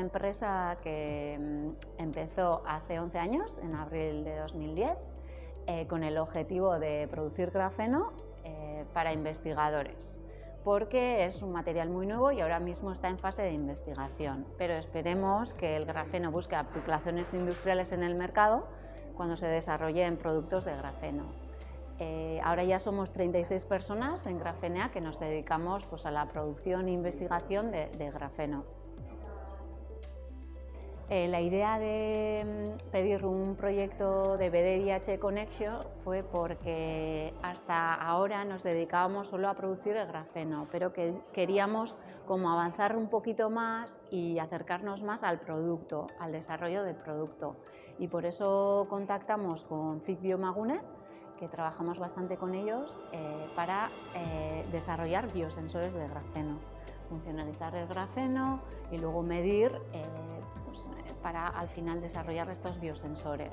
empresa que mm, empezó hace 11 años, en abril de 2010, eh, con el objetivo de producir grafeno eh, para investigadores, porque es un material muy nuevo y ahora mismo está en fase de investigación, pero esperemos que el grafeno busque aplicaciones industriales en el mercado cuando se desarrollen productos de grafeno. Eh, ahora ya somos 36 personas en Grafenea que nos dedicamos pues, a la producción e investigación de, grafeno. Eh, la idea de mm, pedir un proyecto de BDIH Connection fue porque hasta ahora nos dedicábamos solo a producir el grafeno, pero que queríamos como avanzar un poquito más y acercarnos más al producto, al desarrollo del producto. Y por eso contactamos con CIC Biomagune, que trabajamos bastante con ellos eh, para eh, desarrollar biosensores de grafeno, funcionalizar el grafeno y luego medir eh, pues, para al final desarrollar estos biosensores.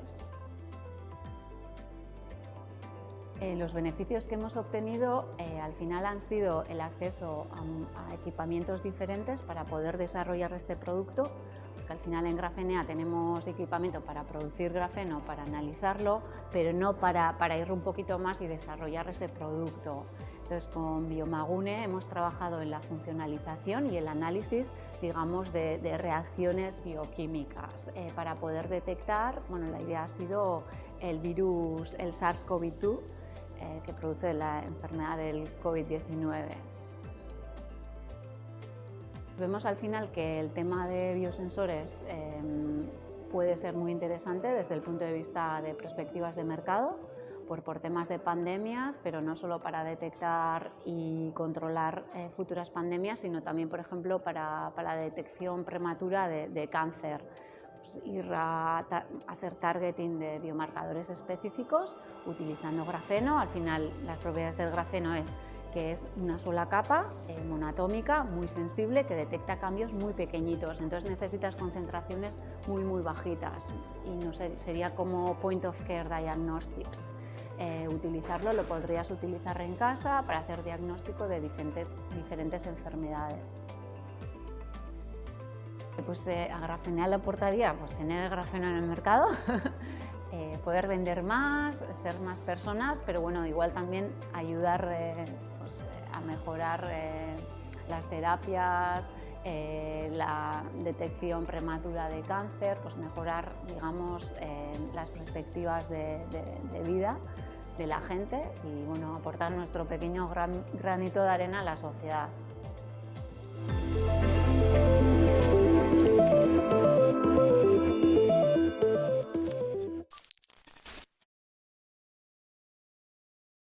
los beneficios que hemos obtenido al final han sido el acceso a, equipamientos diferentes para poder desarrollar este producto al final en Grafenea tenemos equipamiento para producir grafeno, para analizarlo, pero no para, para ir un poquito más y desarrollar ese producto. Entonces, con Biomagune hemos trabajado en la funcionalización y el análisis, digamos, de, reacciones bioquímicas eh, para poder detectar, bueno, la idea ha sido el virus, el SARS-CoV-2, eh, que produce la enfermedad del COVID-19. Vemos al final que el tema de biosensores em, puede ser muy interesante desde el punto de vista de perspectivas de mercado, por, por temas de pandemias, pero no solo para detectar y controlar eh, futuras pandemias, sino también, por ejemplo, para, para la detección prematura de, cáncer. Pues ir a hacer targeting de biomarcadores específicos utilizando grafeno. Al final, las propiedades del grafeno es que es una sola capa eh, monatómica muy sensible que detecta cambios muy pequeñitos, entonces necesitas concentraciones muy muy bajitas y no sé, sería como point of care diagnostics. Eh, utilizarlo lo podrías utilizar en casa para hacer diagnóstico de diferentes, diferentes enfermedades. Pues eh, a aportaría pues, tener grafeno en el mercado, poder vender más, ser más personas, pero bueno, igual también ayudar a mejorar eh, las terapias, eh, la detección prematura de cáncer, pues mejorar digamos, eh, las perspectivas de, vida de la gente y bueno, aportar nuestro pequeño granito de arena a la sociedad.